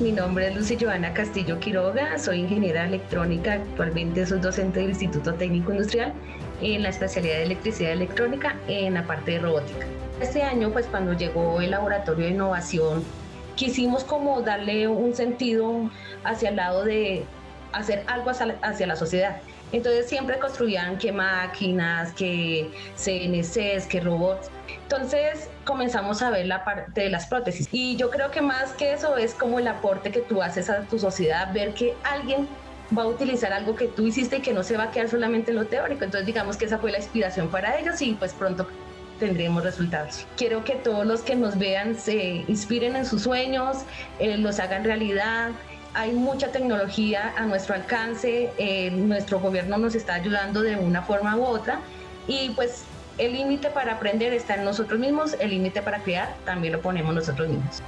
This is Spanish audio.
mi nombre es Lucy Joana Castillo Quiroga, soy ingeniera electrónica, actualmente soy docente del Instituto Técnico Industrial en la especialidad de electricidad electrónica en la parte de robótica. Este año, pues cuando llegó el laboratorio de innovación, quisimos como darle un sentido hacia el lado de hacer algo hacia la sociedad. Entonces siempre construían que máquinas, que CNCs, que robots. Entonces comenzamos a ver la parte de las prótesis. Y yo creo que más que eso es como el aporte que tú haces a tu sociedad, ver que alguien va a utilizar algo que tú hiciste y que no se va a quedar solamente en lo teórico. Entonces digamos que esa fue la inspiración para ellos y pues pronto tendremos resultados. Quiero que todos los que nos vean se inspiren en sus sueños, eh, los hagan realidad, hay mucha tecnología a nuestro alcance, eh, nuestro gobierno nos está ayudando de una forma u otra y pues el límite para aprender está en nosotros mismos, el límite para crear también lo ponemos nosotros mismos.